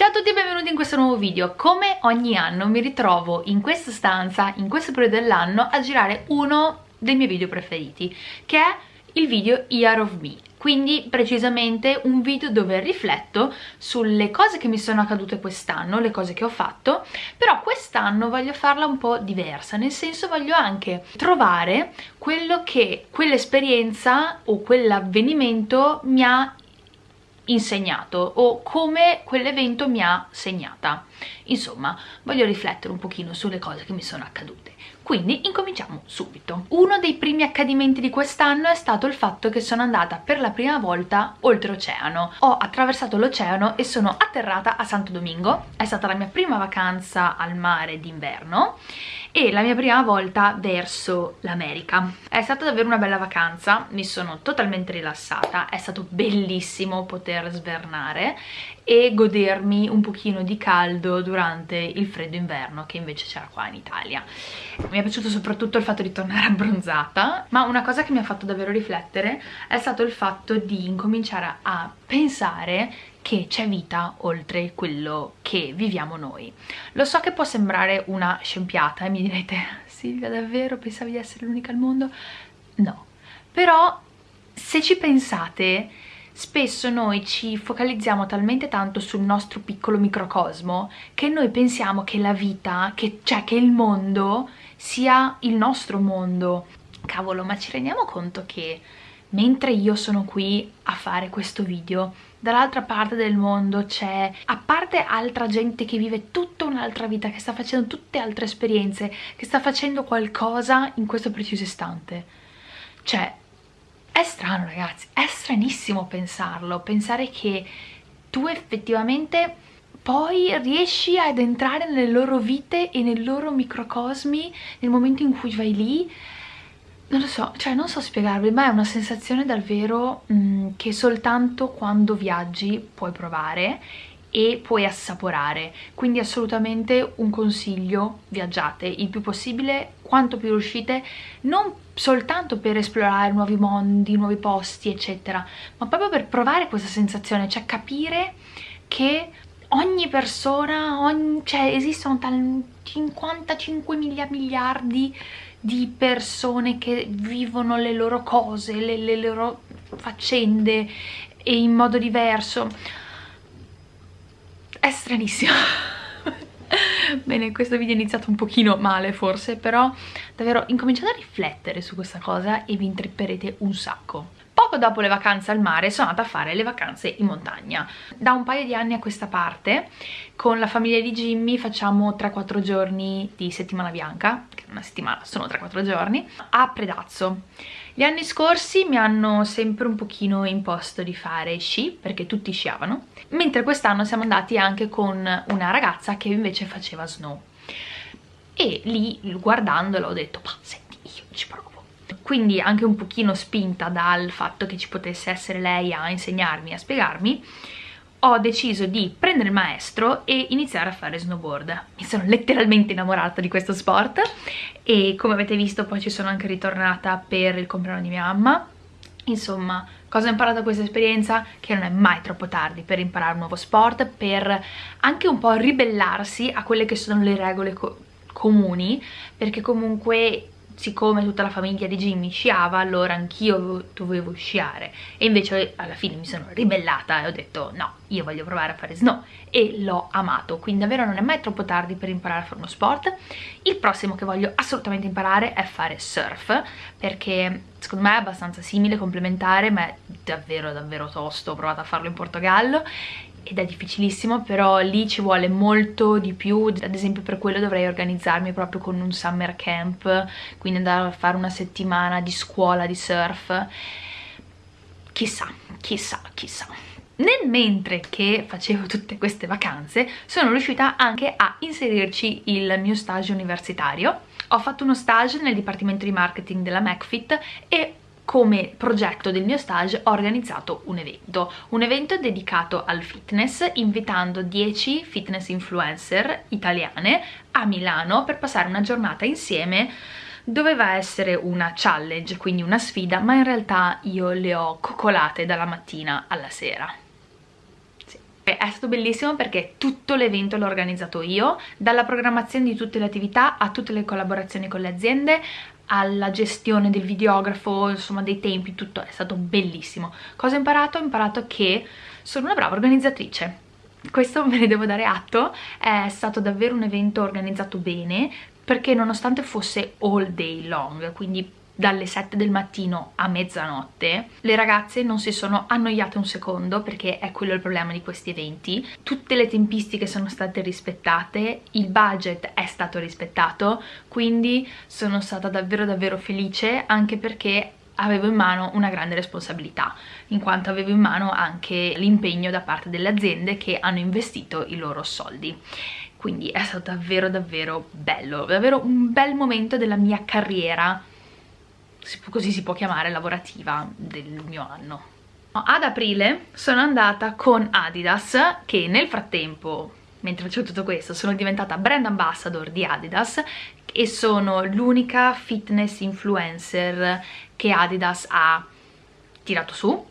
Ciao a tutti e benvenuti in questo nuovo video. Come ogni anno mi ritrovo in questa stanza, in questo periodo dell'anno, a girare uno dei miei video preferiti, che è il video Year of Me. Quindi precisamente un video dove rifletto sulle cose che mi sono accadute quest'anno, le cose che ho fatto, però quest'anno voglio farla un po' diversa, nel senso voglio anche trovare quello che quell'esperienza o quell'avvenimento mi ha insegnato o come quell'evento mi ha segnata. Insomma, voglio riflettere un pochino sulle cose che mi sono accadute. Quindi incominciamo subito. Uno dei primi accadimenti di quest'anno è stato il fatto che sono andata per la prima volta oltreoceano. Ho attraversato l'oceano e sono atterrata a Santo Domingo. È stata la mia prima vacanza al mare d'inverno e la mia prima volta verso l'America. È stata davvero una bella vacanza, mi sono totalmente rilassata, è stato bellissimo poter svernare e godermi un pochino di caldo durante il freddo inverno che invece c'era qua in Italia. Mi è piaciuto soprattutto il fatto di tornare abbronzata, ma una cosa che mi ha fatto davvero riflettere è stato il fatto di incominciare a pensare che c'è vita oltre quello che viviamo noi. Lo so che può sembrare una scempiata e mi direte Silvia davvero pensavi di essere l'unica al mondo? No, però se ci pensate spesso noi ci focalizziamo talmente tanto sul nostro piccolo microcosmo che noi pensiamo che la vita, che, cioè che il mondo sia il nostro mondo. Cavolo, ma ci rendiamo conto che mentre io sono qui a fare questo video dall'altra parte del mondo c'è, a parte altra gente che vive tutta un'altra vita, che sta facendo tutte altre esperienze, che sta facendo qualcosa in questo preciso istante. Cioè, è strano ragazzi, è stranissimo pensarlo, pensare che tu effettivamente poi riesci ad entrare nelle loro vite e nei loro microcosmi nel momento in cui vai lì non lo so, cioè non so spiegarvi, ma è una sensazione davvero mh, mm, che soltanto quando viaggi puoi provare e puoi assaporare. Quindi assolutamente un consiglio viaggiate il più possibile quanto più riuscite non soltanto per esplorare nuovi mondi nuovi posti eccetera ma proprio per provare questa sensazione cioè capire che ogni persona ogni, cioè esistono 55 miliardi di persone che vivono le loro cose, le, le loro faccende e in modo diverso. È stranissimo. Bene, questo video è iniziato un pochino male forse, però davvero incominciate a riflettere su questa cosa e vi intripperete un sacco. Poco dopo le vacanze al mare sono andata a fare le vacanze in montagna. Da un paio di anni a questa parte con la famiglia di Jimmy facciamo 3-4 giorni di settimana bianca, una settimana sono 3-4 giorni, a Predazzo. Gli anni scorsi mi hanno sempre un pochino imposto di fare sci, perché tutti sciavano, mentre quest'anno siamo andati anche con una ragazza che invece faceva snow. E lì, guardandola, ho detto, ma senti, io ci provo quindi anche un pochino spinta dal fatto che ci potesse essere lei a insegnarmi, a spiegarmi, ho deciso di prendere il maestro e iniziare a fare snowboard. Mi sono letteralmente innamorata di questo sport e come avete visto poi ci sono anche ritornata per il compleanno di mia mamma. Insomma, cosa ho imparato da questa esperienza? Che non è mai troppo tardi per imparare un nuovo sport, per anche un po' ribellarsi a quelle che sono le regole co comuni, perché comunque siccome tutta la famiglia di Jimmy sciava allora anch'io dovevo sciare. E invece alla fine mi sono ribellata e ho detto no, io voglio provare a fare snow. E l'ho amato, quindi davvero non è mai troppo tardi per imparare a fare uno sport. Il prossimo che voglio assolutamente imparare è fare surf perché secondo me è abbastanza simile, complementare, ma è davvero davvero tosto, ho provato a farlo in Portogallo ed è difficilissimo però lì ci vuole molto di più. Ad esempio per quello dovrei organizzarmi proprio con un summer camp quindi andare a fare una settimana di scuola di surf. Chissà, chissà, chissà. Nel mentre che facevo tutte queste vacanze sono riuscita anche a inserirci il mio stage universitario. Ho fatto uno stage nel dipartimento di marketing della McFit e come progetto del mio stage ho organizzato un evento, un evento dedicato al fitness invitando 10 fitness influencer italiane a Milano per passare una giornata insieme. Doveva essere una challenge, quindi una sfida, ma in realtà io le ho coccolate dalla mattina alla sera. Sì, È stato bellissimo perché tutto l'evento l'ho organizzato io, dalla programmazione di tutte le attività a tutte le collaborazioni con le aziende, alla gestione del videografo, insomma dei tempi, tutto è stato bellissimo. Cosa ho imparato? Ho imparato che sono una brava organizzatrice. Questo me ne devo dare atto, è stato davvero un evento organizzato bene perché nonostante fosse all day long, quindi dalle 7 del mattino a mezzanotte. Le ragazze non si sono annoiate un secondo perché è quello il problema di questi eventi. Tutte le tempistiche sono state rispettate il budget è stato rispettato quindi sono stata davvero davvero felice anche perché avevo in mano una grande responsabilità in quanto avevo in mano anche l'impegno da parte delle aziende che hanno investito i loro soldi. Quindi è stato davvero davvero bello davvero un bel momento della mia carriera così si può chiamare, lavorativa del mio anno. Ad aprile sono andata con Adidas che nel frattempo, mentre c'è tutto questo, sono diventata brand ambassador di Adidas e sono l'unica fitness influencer che Adidas ha tirato su.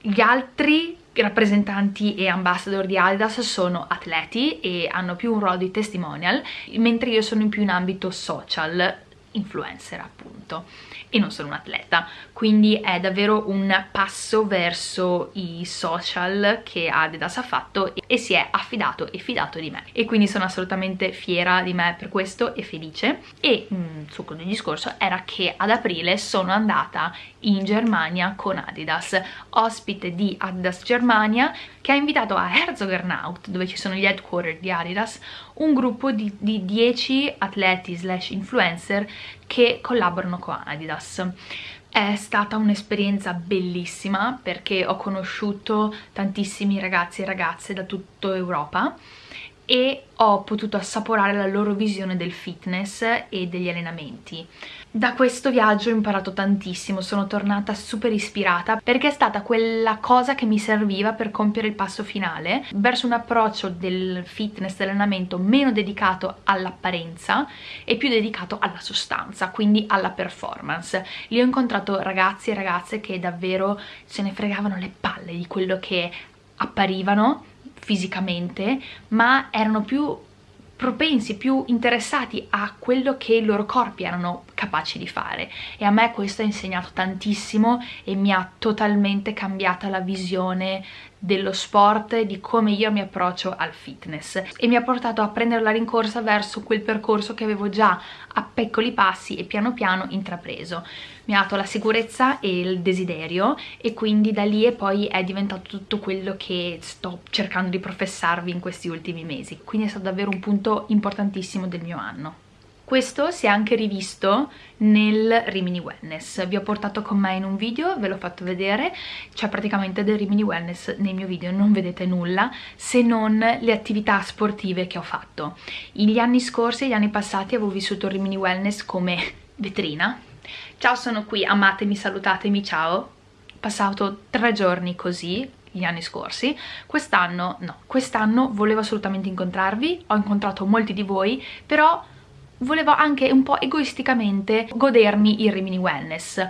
Gli altri rappresentanti e ambassador di Adidas sono atleti e hanno più un ruolo di testimonial, mentre io sono in più in ambito social, influencer appunto e non sono un atleta quindi è davvero un passo verso i social che Adidas ha fatto e si è affidato e fidato di me. E quindi sono assolutamente fiera di me per questo e felice. E il mm, succo del discorso era che ad aprile sono andata in Germania con Adidas ospite di Adidas Germania che ha invitato a Herzogenaut dove ci sono gli headquarter di Adidas un gruppo di, di 10 atleti slash influencer che collaborano con Adidas. È stata un'esperienza bellissima perché ho conosciuto tantissimi ragazzi e ragazze da tutta Europa e ho potuto assaporare la loro visione del fitness e degli allenamenti. Da questo viaggio ho imparato tantissimo, sono tornata super ispirata perché è stata quella cosa che mi serviva per compiere il passo finale verso un approccio del fitness, dell'allenamento meno dedicato all'apparenza e più dedicato alla sostanza, quindi alla performance. Lì ho incontrato ragazzi e ragazze che davvero se ne fregavano le palle di quello che apparivano fisicamente, ma erano più propensi, più interessati a quello che i loro corpi erano capaci di fare. E a me questo ha insegnato tantissimo e mi ha totalmente cambiata la visione dello sport di come io mi approccio al fitness. E mi ha portato a prendere la rincorsa verso quel percorso che avevo già a piccoli passi e piano piano intrapreso. Mi ha dato la sicurezza e il desiderio e quindi da lì e poi è diventato tutto quello che sto cercando di professarvi in questi ultimi mesi. Quindi è stato davvero un punto importantissimo del mio anno questo si è anche rivisto nel Rimini Wellness, vi ho portato con me in un video, ve l'ho fatto vedere, c'è praticamente del Rimini Wellness nel mio video, non vedete nulla se non le attività sportive che ho fatto. Gli anni scorsi, gli anni passati avevo vissuto il Rimini Wellness come vetrina. Ciao sono qui, amatemi, salutatemi, ciao. Passato tre giorni così, gli anni scorsi quest'anno no, quest'anno volevo assolutamente incontrarvi ho incontrato molti di voi però volevo anche un po' egoisticamente godermi il Rimini Wellness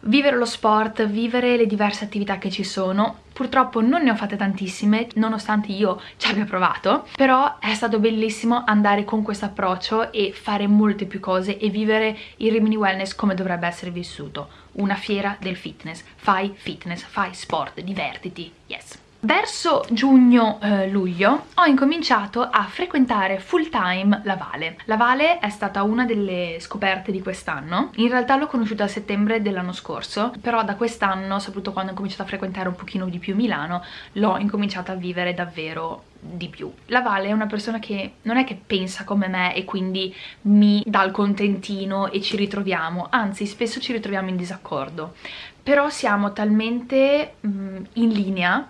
vivere lo sport, vivere le diverse attività che ci sono. Purtroppo non ne ho fatte tantissime, nonostante io ci abbia provato, però è stato bellissimo andare con questo approccio e fare molte più cose e vivere il Rimini Wellness come dovrebbe essere vissuto. Una fiera del fitness. Fai fitness, fai sport, divertiti, yes! Verso giugno-luglio eh, ho incominciato a frequentare full time la Vale. La Vale è stata una delle scoperte di quest'anno, in realtà l'ho conosciuta a settembre dell'anno scorso, però da quest'anno, soprattutto quando ho cominciato a frequentare un pochino di più Milano, l'ho incominciata a vivere davvero di più. La Vale è una persona che non è che pensa come me e quindi mi dà il contentino e ci ritroviamo, anzi spesso ci ritroviamo in disaccordo, però siamo talmente mm, in linea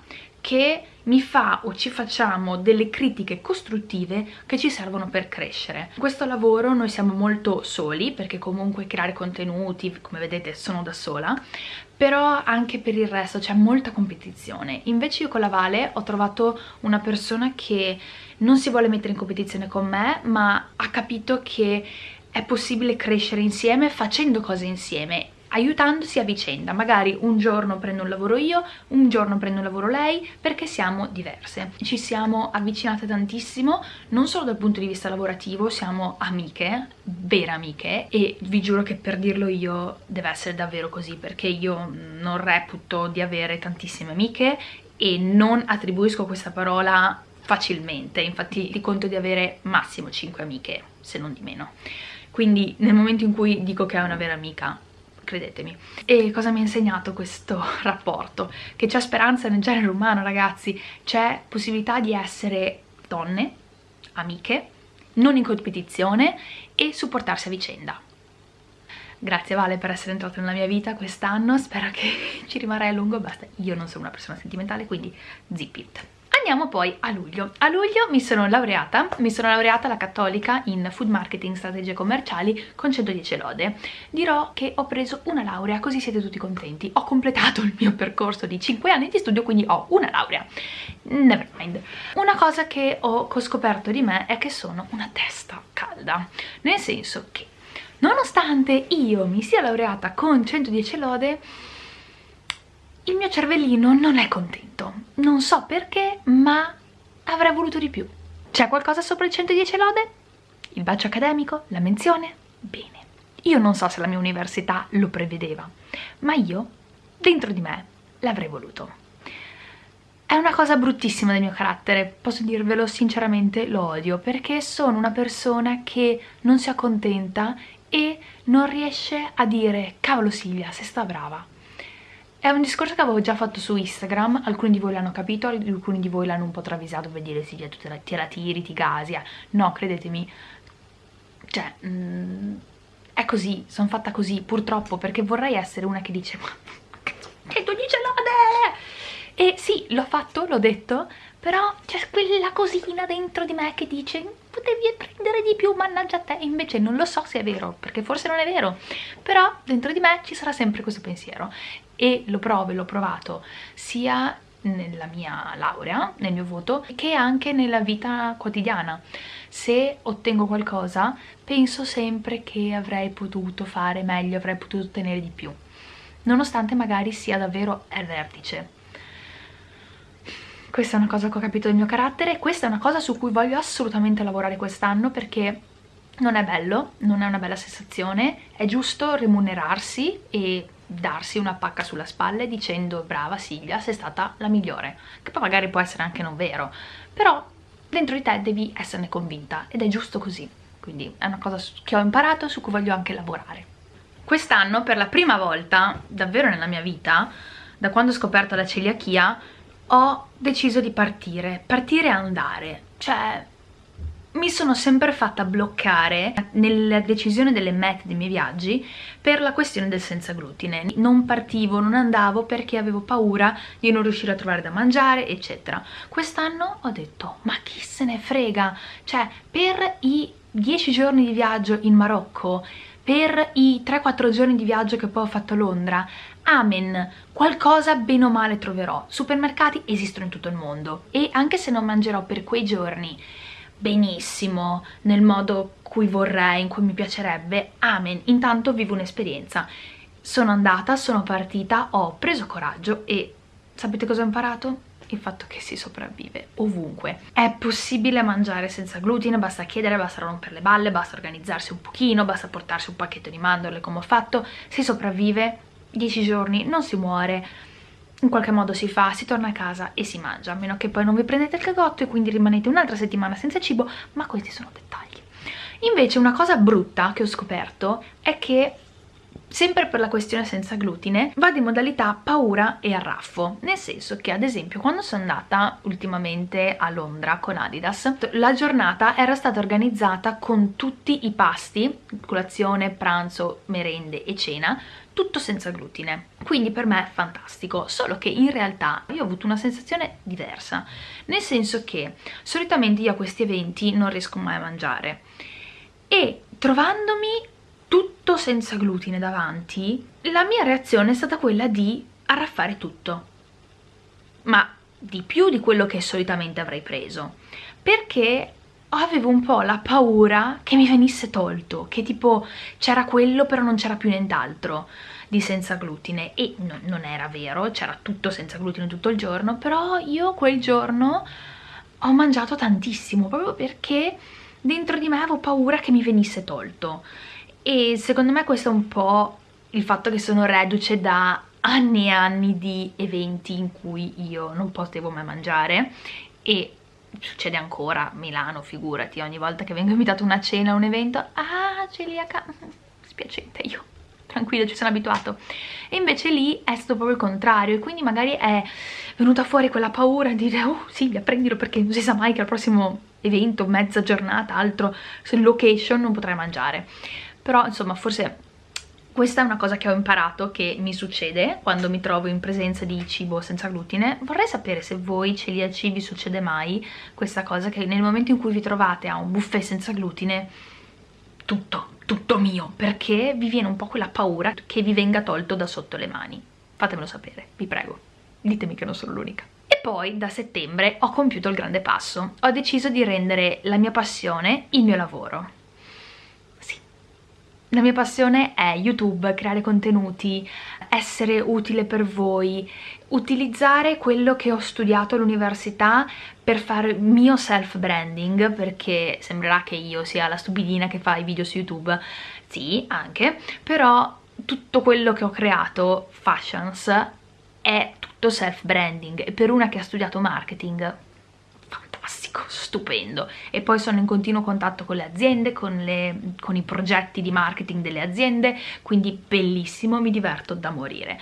che mi fa o ci facciamo delle critiche costruttive che ci servono per crescere. In questo lavoro noi siamo molto soli perché comunque creare contenuti, come vedete sono da sola, però anche per il resto c'è molta competizione. Invece io con la Vale ho trovato una persona che non si vuole mettere in competizione con me, ma ha capito che è possibile crescere insieme facendo cose insieme aiutandosi a vicenda, magari un giorno prendo un lavoro io, un giorno prendo un lavoro lei, perché siamo diverse. Ci siamo avvicinate tantissimo, non solo dal punto di vista lavorativo, siamo amiche, vere amiche, e vi giuro che per dirlo io deve essere davvero così, perché io non reputo di avere tantissime amiche e non attribuisco questa parola facilmente, infatti ti conto di avere massimo 5 amiche, se non di meno. Quindi nel momento in cui dico che è una vera amica, credetemi. E cosa mi ha insegnato questo rapporto? Che c'è speranza nel genere umano, ragazzi, c'è possibilità di essere donne, amiche, non in competizione e supportarsi a vicenda. Grazie Vale per essere entrata nella mia vita quest'anno, spero che ci rimarrai a lungo, basta, io non sono una persona sentimentale, quindi zip it. Andiamo poi a luglio. A luglio mi sono laureata, mi sono laureata alla Cattolica in Food Marketing Strategie Commerciali con 110 lode. Dirò che ho preso una laurea, così siete tutti contenti. Ho completato il mio percorso di 5 anni di studio, quindi ho una laurea. Never mind. Una cosa che ho scoperto di me è che sono una testa calda, nel senso che nonostante io mi sia laureata con 110 lode, il mio cervellino non è contento. Non so perché, ma avrei voluto di più. C'è qualcosa sopra il 110 lode? Il bacio accademico? La menzione? Bene. Io non so se la mia università lo prevedeva, ma io, dentro di me, l'avrei voluto. È una cosa bruttissima del mio carattere, posso dirvelo sinceramente, lo odio, perché sono una persona che non si accontenta e non riesce a dire cavolo Silvia, sei sta brava è un discorso che avevo già fatto su Instagram, alcuni di voi l'hanno capito, alcuni di voi l'hanno un po' travisato per dire sì, tu te la, te la tiri, ti gasi, eh. no, credetemi, cioè, mm, è così, sono fatta così, purtroppo, perché vorrei essere una che dice, ma che tu dice lode! E sì, l'ho fatto, l'ho detto, però c'è quella cosina dentro di me che dice potevi prendere di più, mannaggia te, invece non lo so se è vero, perché forse non è vero, però dentro di me ci sarà sempre questo pensiero e lo provo e l'ho provato sia nella mia laurea, nel mio voto, che anche nella vita quotidiana. Se ottengo qualcosa, penso sempre che avrei potuto fare meglio, avrei potuto ottenere di più, nonostante magari sia davvero al vertice questa è una cosa che ho capito del mio carattere questa è una cosa su cui voglio assolutamente lavorare quest'anno perché non è bello, non è una bella sensazione, è giusto remunerarsi e darsi una pacca sulla spalle dicendo brava Silvia sei stata la migliore, che poi magari può essere anche non vero, però dentro di te devi esserne convinta ed è giusto così, quindi è una cosa che ho imparato su cui voglio anche lavorare. Quest'anno per la prima volta davvero nella mia vita, da quando ho scoperto la celiachia, ho deciso di partire, partire e andare, cioè mi sono sempre fatta bloccare nella decisione delle mete dei miei viaggi per la questione del senza glutine. Non partivo, non andavo perché avevo paura di non riuscire a trovare da mangiare, eccetera. Quest'anno ho detto, ma chi se ne frega? Cioè, per i 10 giorni di viaggio in Marocco, per i 3-4 giorni di viaggio che poi ho fatto a Londra, amen, qualcosa bene o male troverò. Supermercati esistono in tutto il mondo e anche se non mangerò per quei giorni benissimo, nel modo cui vorrei, in cui mi piacerebbe, amen, intanto vivo un'esperienza. Sono andata, sono partita, ho preso coraggio e sapete cosa ho imparato? il fatto che si sopravvive ovunque. È possibile mangiare senza glutine, basta chiedere, basta rompere le balle, basta organizzarsi un pochino, basta portarsi un pacchetto di mandorle come ho fatto, si sopravvive 10 giorni, non si muore, in qualche modo si fa, si torna a casa e si mangia, a meno che poi non vi prendete il cagotto e quindi rimanete un'altra settimana senza cibo, ma questi sono dettagli. Invece una cosa brutta che ho scoperto è che sempre per la questione senza glutine, vado in modalità paura e arraffo, nel senso che ad esempio quando sono andata ultimamente a Londra con Adidas, la giornata era stata organizzata con tutti i pasti, colazione, pranzo, merende e cena, tutto senza glutine, quindi per me è fantastico, solo che in realtà io ho avuto una sensazione diversa, nel senso che solitamente io a questi eventi non riesco mai a mangiare e trovandomi tutto senza glutine davanti, la mia reazione è stata quella di arraffare tutto. Ma di più di quello che solitamente avrei preso. Perché avevo un po' la paura che mi venisse tolto, che tipo c'era quello però non c'era più nient'altro. di senza glutine e no, non era vero, c'era tutto senza glutine tutto il giorno, però io quel giorno ho mangiato tantissimo proprio perché dentro di me avevo paura che mi venisse tolto e secondo me questo è un po' il fatto che sono reduce da anni e anni di eventi in cui io non potevo mai mangiare e succede ancora Milano, figurati, ogni volta che vengo invitato a una cena, a un evento, ah, celiaca, spiacente io, tranquillo, ci sono abituato. E invece lì è stato proprio il contrario, e quindi magari è venuta fuori quella paura di dire, oh Silvia, prendilo perché non si sa mai che al prossimo evento, mezza giornata, altro, location, non potrai mangiare. Però, insomma, forse questa è una cosa che ho imparato che mi succede quando mi trovo in presenza di cibo senza glutine. Vorrei sapere se voi celiaci vi succede mai questa cosa che nel momento in cui vi trovate a un buffet senza glutine tutto, tutto mio, perché vi viene un po' quella paura che vi venga tolto da sotto le mani. Fatemelo sapere, vi prego. Ditemi che non sono l'unica. E poi da settembre ho compiuto il grande passo. Ho deciso di rendere la mia passione il mio lavoro la mia passione è YouTube, creare contenuti, essere utile per voi, utilizzare quello che ho studiato all'università per fare mio self-branding, perché sembrerà che io sia la stupidina che fa i video su YouTube, sì, anche, però tutto quello che ho creato, Fashions, è tutto self-branding e per una che ha studiato marketing fantastico, stupendo. E poi sono in continuo contatto con le aziende, con, le, con i progetti di marketing delle aziende, quindi bellissimo, mi diverto da morire.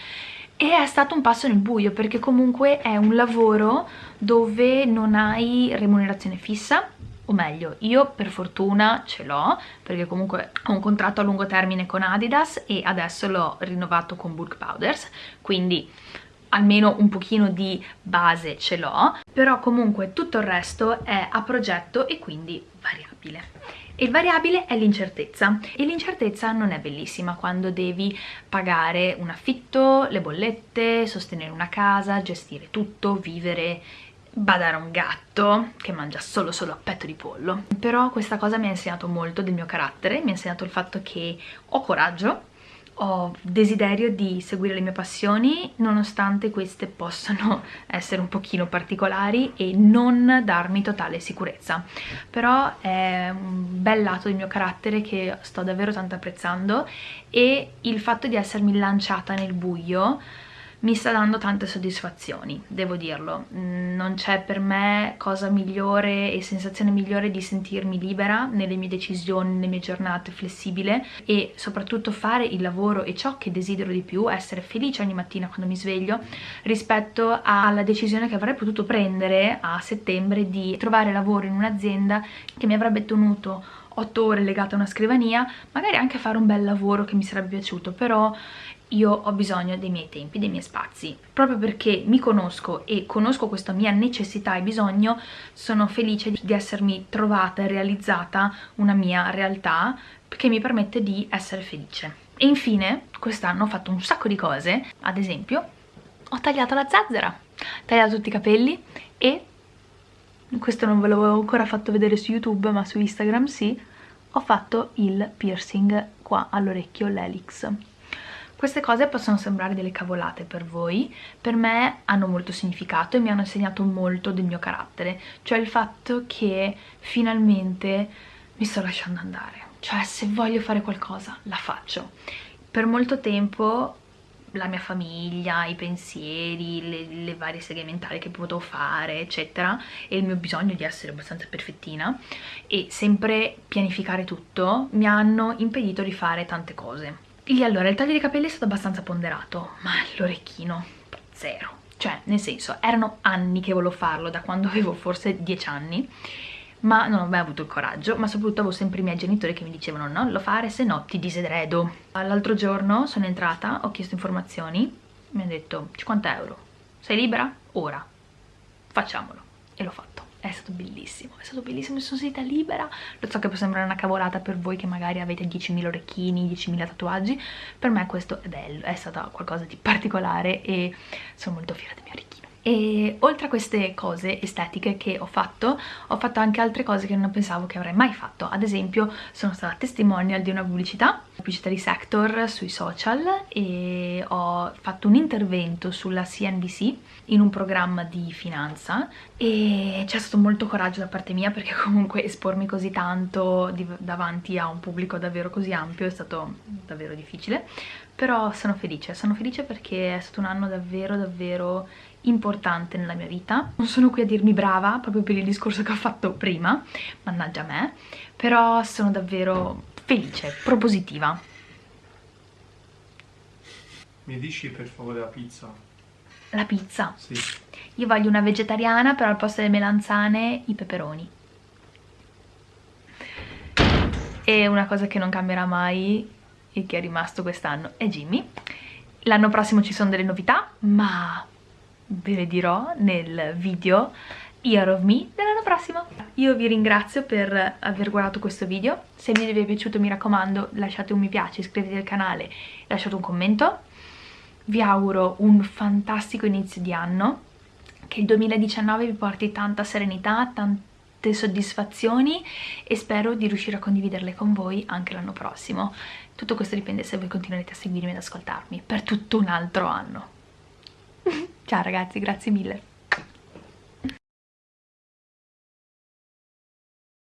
E è stato un passo nel buio perché comunque è un lavoro dove non hai remunerazione fissa o meglio io per fortuna ce l'ho perché comunque ho un contratto a lungo termine con Adidas e adesso l'ho rinnovato con Bulk Powders. Quindi almeno un pochino di base ce l'ho, però comunque tutto il resto è a progetto e quindi variabile. Il variabile è l'incertezza e l'incertezza non è bellissima quando devi pagare un affitto, le bollette, sostenere una casa, gestire tutto, vivere badare un gatto che mangia solo solo a petto di pollo però questa cosa mi ha insegnato molto del mio carattere mi ha insegnato il fatto che ho coraggio ho desiderio di seguire le mie passioni nonostante queste possano essere un pochino particolari e non darmi totale sicurezza. Però è un bel lato del mio carattere che sto davvero tanto apprezzando e il fatto di essermi lanciata nel buio mi sta dando tante soddisfazioni, devo dirlo. Mm, non c'è per me cosa migliore e sensazione migliore di sentirmi libera nelle mie decisioni, nelle mie giornate, flessibile e soprattutto fare il lavoro e ciò che desidero di più, essere felice ogni mattina quando mi sveglio rispetto alla decisione che avrei potuto prendere a settembre di trovare lavoro in un'azienda che mi avrebbe tenuto 8 ore legata a una scrivania, magari anche fare un bel lavoro che mi sarebbe piaciuto, però io ho bisogno dei miei tempi, dei miei spazi. Proprio perché mi conosco e conosco questa mia necessità e bisogno, sono felice di essermi trovata e realizzata una mia realtà che mi permette di essere felice. E infine, quest'anno ho fatto un sacco di cose, ad esempio, ho tagliato la zazzera, ho tagliato tutti i capelli e, questo non ve l'avevo ancora fatto vedere su YouTube, ma su Instagram sì, ho fatto il piercing qua all'orecchio, l'helix queste cose possono sembrare delle cavolate per voi, per me hanno molto significato e mi hanno insegnato molto del mio carattere, cioè il fatto che finalmente mi sto lasciando andare, cioè se voglio fare qualcosa la faccio. Per molto tempo la mia famiglia, i pensieri, le, le, varie seghe mentali che potevo fare, eccetera, e il mio bisogno di essere abbastanza perfettina e sempre pianificare tutto mi hanno impedito di fare tante cose. E allora, il taglio dei capelli è stato abbastanza ponderato, ma l'orecchino, zero. Cioè, nel senso, erano anni che volevo farlo, da quando avevo forse 10 anni, ma non ho mai avuto il coraggio, ma soprattutto avevo sempre i miei genitori che mi dicevano non lo fare, se no ti disedredo. L'altro giorno sono entrata, ho chiesto informazioni, mi hanno detto 50 euro, sei libera? Ora, facciamolo. E l'ho fatto è stato bellissimo, è stato bellissimo, mi sono sentita libera, lo so che può sembrare una cavolata per voi che magari avete 10.000 orecchini, 10.000 tatuaggi, per me questo è bello, è stato qualcosa di particolare e sono molto fiera del mio orecchino. E oltre a queste cose estetiche che ho fatto ho fatto anche altre cose che non pensavo che avrei mai fatto. Ad esempio sono stata testimonial di una pubblicità pubblicità di Sector sui social e ho fatto un intervento sulla CNBC in un programma di finanza e c'è stato molto coraggio da parte mia perché comunque espormi così tanto davanti a un pubblico davvero così ampio è stato davvero difficile però sono felice, sono felice perché è stato un anno davvero davvero importante nella mia vita non sono qui a dirmi brava proprio per il discorso che ho fatto prima mannaggia me però sono davvero felice, propositiva mi dici per favore la pizza? La pizza? Sì. Io voglio una vegetariana, però al posto delle melanzane i peperoni. E una cosa che non cambierà mai e che è rimasto quest'anno è Jimmy. L'anno prossimo ci sono delle novità, ma ve le dirò nel video Year of Me dell'anno prossimo. Io vi ringrazio per aver guardato questo video. Se il video vi è piaciuto mi raccomando lasciate un mi piace, iscrivetevi al canale, lasciate un commento vi auguro un fantastico inizio di anno, che il 2019 vi porti tanta serenità, tante soddisfazioni e spero di riuscire a condividerle con voi anche l'anno prossimo. Tutto questo dipende se voi continuerete a seguirmi ed ascoltarmi per tutto un altro anno. Ciao ragazzi, grazie mille.